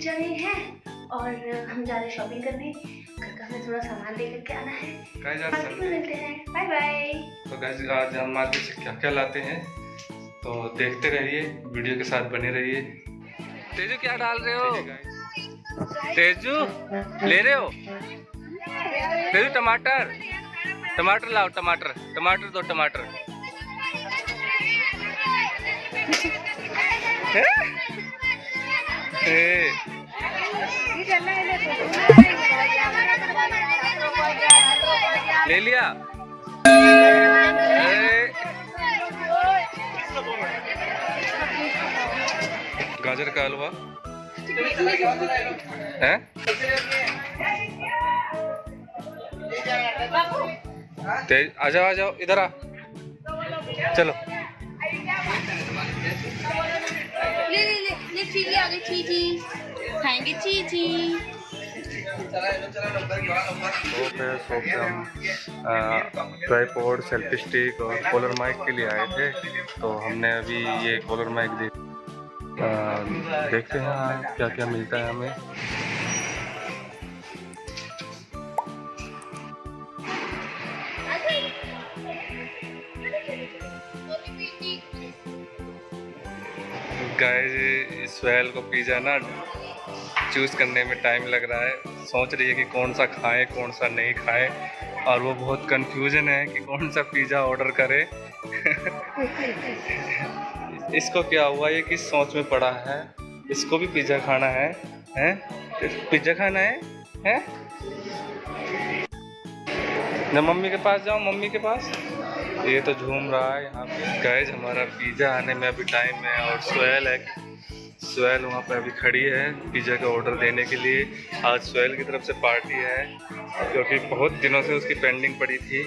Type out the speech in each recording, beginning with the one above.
जा रहे हैं और हम जा रहे हैं शॉपिंग करने। घर का हमें थोड़ा सामान लेकर के आना है। मार्केट में मिलते हैं। बाय बाय तो गाइस आज हम मार्केट से क्या क्या लाते हैं तो देखते रहिए वीडियो के साथ बने रहिए। तेजू क्या डाल रहे हो? तेजू ले रहे हो? तेजू टमाटर। टमाटर लाओ टमाटर। टमाटर दो टमाटर। ए, ले लिया गाजर का हलवा है तेज आ जाओ आ जाओ इधर आ चलो ले ले ले ले आ गई चीजी खाएँगे? चीजी शॉप है शॉप पे हम ट्राईपोड सेल्फी स्टिक और कॉलर माइक के लिए आए थे तो हमने अभी ये कॉलर माइक देख देखते हैं क्या क्या मिलता है हमें। गाइस स्वेल को पिज़्ज़ा ना चूज़ करने में टाइम लग रहा है। सोच रही है कि कौन सा खाएँ, कौन सा नहीं खाएँ। और वो बहुत कंफ्यूजन है कि कौन सा पिज़्ज़ा ऑर्डर करे। इसको क्या हुआ ये किस सोच में पड़ा है, इसको भी पिज़्ज़ा खाना है, हैं? पिज़्ज़ा खाना है, हैं? ना मम्मी के पास जाओ, मम्मी के पास। ये तो झूम रहा है यहाँ पे। गैज हमारा पिज़्ज़ा आने में अभी टाइम है और सोहेल है। सोहेल वहाँ पे अभी खड़ी है पिज़्ज़ा का ऑर्डर देने के लिए। आज सोहेल की तरफ़ से पार्टी है क्योंकि बहुत दिनों से उसकी पेंडिंग पड़ी थी।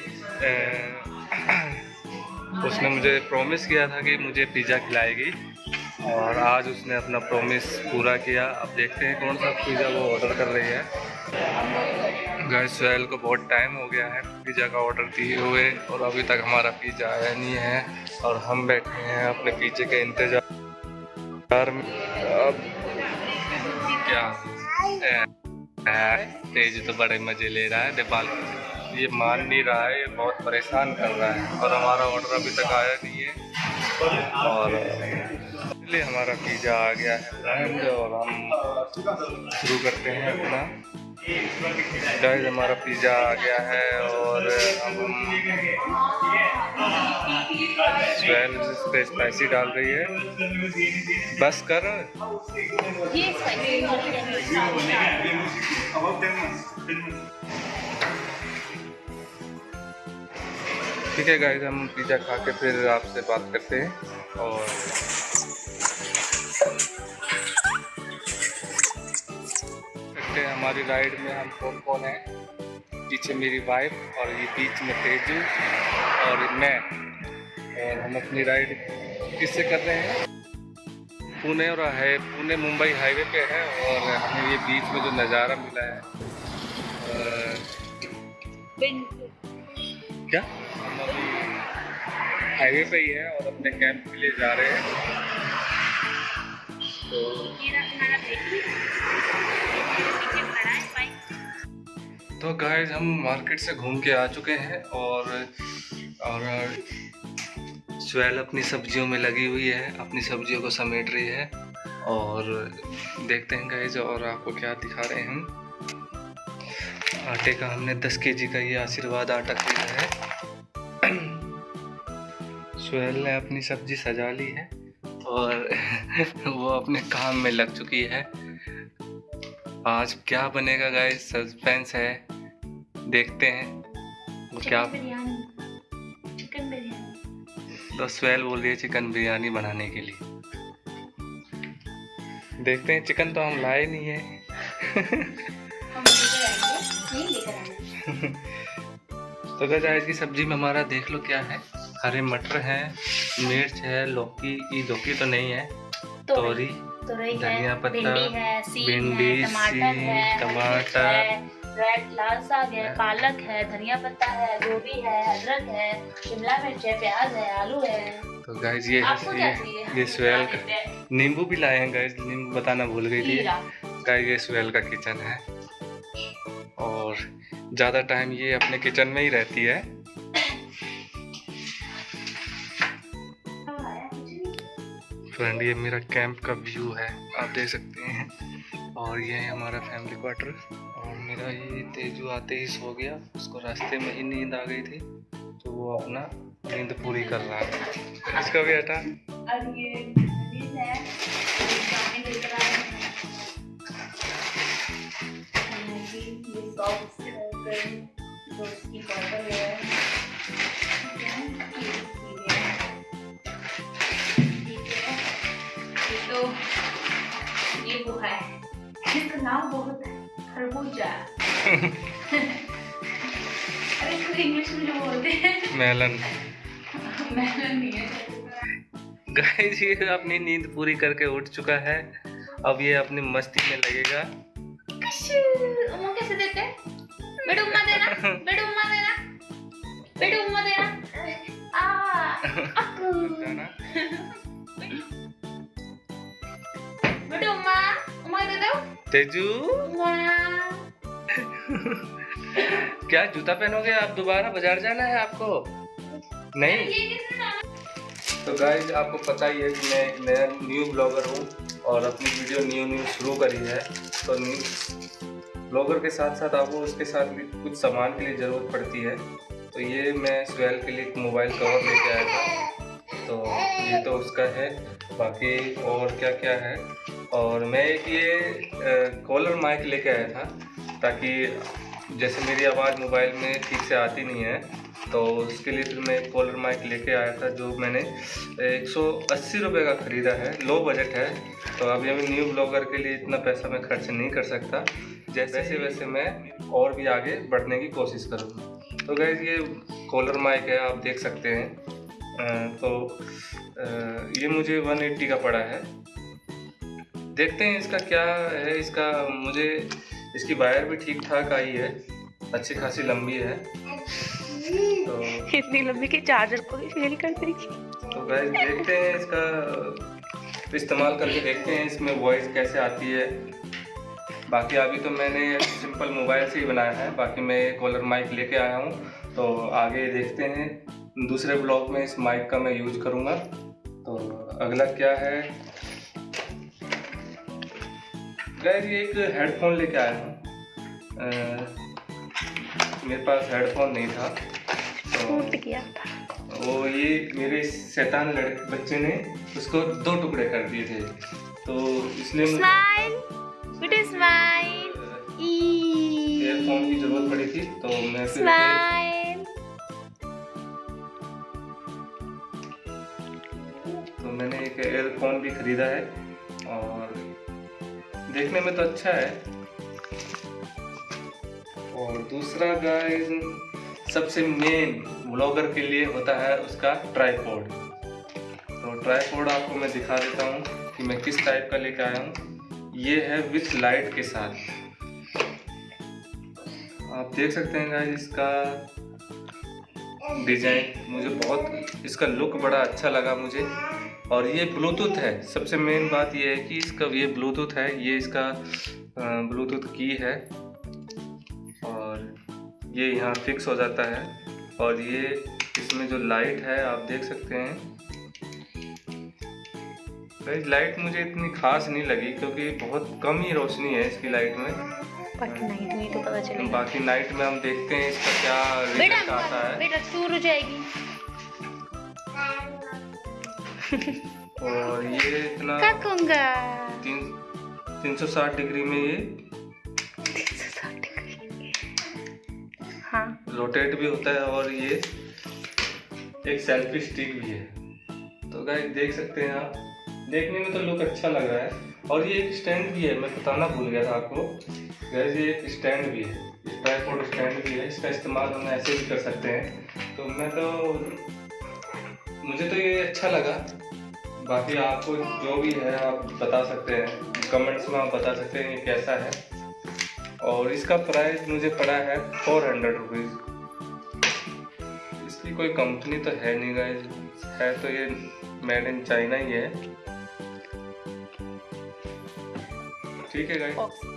उसने मुझे प्रॉमिस किया था कि मुझे पिज़्ज़ा खिलाएगी और आज उसने अपना प्रॉमिस पूरा किया। अब देखते हैं कौन सा पिज़्ज़ा वो ऑर्डर कर रही है। गाइस सोहेल को बहुत टाइम हो गया है पिज़्ज़ा का ऑर्डर दिए हुए और अभी तक हमारा पिज़्ज़ा आया नहीं है और हम बैठे हैं अपने पिज़्ज़े के इंतज़ार अब क्या? तेज तो बड़े मज़े ले रहा है, नेपाल। ये मान नहीं रहा है, ये बहुत परेशान कर रहा है। और हमारा ऑर्डर अभी तक आया नहीं है। और इसलिए हमारा पिज़्ज़ा आ गया है और हम शुरू करते हैं अपना। गाइस हमारा पिज़्ज़ा आ गया है और अब हम स्वेल इस स्पाइसी डाल रही है। बस कर। ठीक है गाइस हम पिज़्ज़ा खा के फिर आपसे बात करते हैं। और हमारी राइड में हम कौन कौन है? पीछे मेरी वाइफ और ये बीच में तेजू और मैं। और हम अपनी राइड किससे कर रहे हैं? पुणे और है पुणे मुंबई हाईवे पे है और हमें ये बीच में जो नज़ारा मिला है अ, क्या? हम अभी हाईवे पे ही है और अपने कैंप के लिए जा रहे हैं। तो तो गाइस हम मार्केट से घूम के आ चुके हैं और और स्वेल अपनी सब्जियों में लगी हुई है, अपनी सब्जियों को समेट रही है और देखते हैं गाइस और आपको क्या दिखा रहे हैं हम। आटे का हमने 10 केजी का ये आशीर्वाद आटा खरीदा है। सुहेल ने अपनी सब्ज़ी सजा ली है। और वो अपने काम में लग चुकी है। आज क्या बनेगा गाइस सस्पेंस है। देखते हैं। वो क्या चिकन बिरयानी। तो स्वेल बोल रही है चिकन बिरयानी बनाने के लिए। देखते हैं चिकन तो हम लाए नहीं है। हम लेकर आएँगे। नहीं लेकर आना तो गज आज की सब्ज़ी में हमारा देख लो क्या है। हरे मटर है मिर्च है लौकी ये लौकी तो नहीं है तोरी धनिया पत्ता, भिंडी टमाटर रेड लाल साग है पालक है धनिया पत्ता है गोभी है अदरक है शिमला मिर्च है प्याज है आलू है। तो गाइज़ ये ये ये स्वेल हैं। नींबू भी लाए हैं गाइज़ नींबू बताना भूल गई थी। गाय ये स्वेल का किचन है। और ज़्यादा टाइम ये अपने किचन में ही रहती है। फ्रेंड ये मेरा कैंप का व्यू है, आप देख सकते हैं। और ये है हमारा फैमिली क्वार्टर और मेरा ये तेजू आते ही सो गया, उसको रास्ते में ही नींद आ गई थी तो वो अपना नींद पूरी कर रहा है। इसका भी और ये ये वो है इसका नाम बहुत खरबूजा अरे इसको इंग्लिश में जो बोलते हैं मेलन मेलन नहीं है। गाइस ये अपनी नींद पूरी करके उठ चुका है। अब ये अपनी मस्ती में लगेगा। उम्मा कैसे देते हैं? बेटा उम्मा देना बेटा उम्मा देना बेटा उम्मा देना। आ। बेटा तेजू क्या जूता पहनोगे आप दोबारा? बाज़ार जाना है आपको? नहीं? तो गाइज़ आपको पता ही है कि मैं एक नया न्यू ब्लॉगर हूँ और अपनी वीडियो न्यू न्यू शुरू करी है। तो न्यू ब्लॉगर के साथ साथ आपको उसके साथ भी कुछ सामान के लिए ज़रूरत पड़ती है। तो ये मैं स्वेल के लिए एक मोबाइल कवर लेके आया था। तो ये तो उसका है। बाकी और क्या क्या है? और मैं एक ये कॉलर माइक लेके आया था ताकि जैसे मेरी आवाज़ मोबाइल में ठीक से आती नहीं है तो उसके लिए फिर मैं एक कॉलर माइक लेके आया था जो मैंने एक सौ अस्सी रुपये का ख़रीदा है लो बजट है तो अभी अभी न्यू ब्लॉगर के लिए इतना पैसा मैं खर्च नहीं कर सकता जैसे वैसे वैसे मैं और भी आगे बढ़ने की कोशिश करूँगा। तो गैस ये कॉलर माइक है आप देख सकते हैं तो ये मुझे 180 का पड़ा है देखते हैं इसका क्या है इसका मुझे इसकी वायर भी ठीक ठाक आई है अच्छी खासी लंबी है। तो इतनी लंबी कि चार्जर को भी फेल कर देगी तो गैस देखते हैं इसका इस्तेमाल करके देखते हैं इसमें वॉइस कैसे आती है। बाकी अभी तो मैंने सिंपल मोबाइल से ही बनाया है बाकी मैं कॉलर माइक लेके आया हूँ। तो आगे देखते हैं दूसरे ब्लॉग में इस माइक का मैं यूज़ करूँगा। तो अगला क्या है? गैस ये एक हेडफोन लेके आया हूँ। मेरे पास हेडफोन नहीं था तो टूट गया था। वो ये मेरे शैतान लड़के बच्चे ने उसको दो टुकड़े कर दिए थे। तो इसलिए एयरफोन की ज़रूरत पड़ी थी तो मैं फिर तो मैंने एक एयरफोन भी खरीदा है और देखने में तो अच्छा है। और दूसरा गाइस सबसे मेन ब्लॉगर के लिए होता है उसका ट्राईपोड तो ट्राईपोड आपको मैं दिखा देता हूँ कि मैं किस टाइप का लेके आया हूँ। ये है विथ लाइट के साथ। आप देख सकते हैं गाइस इसका डिज़ाइन मुझे बहुत, इसका लुक बड़ा अच्छा लगा मुझे। और ये ब्लूटूथ है। सबसे मेन बात ये है कि इसका ये ब्लूटूथ है ये इसका ब्लूटूथ की है। और ये यहाँ फिक्स हो जाता है। और ये इसमें जो लाइट है आप देख सकते हैं। भाई लाइट मुझे इतनी खास नहीं लगी क्योंकि बहुत कम ही रोशनी है इसकी लाइट में। तो पता चलेगा। बाकी नाइट में हम देखते हैं इसका क्या रिज़ल्ट आता है। बेटा चूर हो जाएगी और ये इतना तीन तीन सौ साठ डिग्री में ये हाँ। रोटेट भी होता है और ये एक सेल्फी स्टिक भी है। तो गाइस देख सकते हैं आप। देखने में तो लुक अच्छा लग रहा है। और ये एक स्टैंड भी है मैं बताना भूल गया था आपको। गाइस ये एक स्टैंड भी है। ट्राईपोड स्टैंड भी है। इसका इस्तेमाल हम ऐसे भी कर सकते हैं। तो मैं तो मुझे तो ये अच्छा लगा। बाकी आपको जो भी है, आप बता सकते हैं। कमेंट्स में आप बता सकते हैं ये कैसा है। और इसका प्राइस मुझे पड़ा है फोर हंड्रेड रुपीज़ इसकी कोई कंपनी तो है नहीं गाइस है तो ये मेड इन चाइना ही है। ठीक है ओके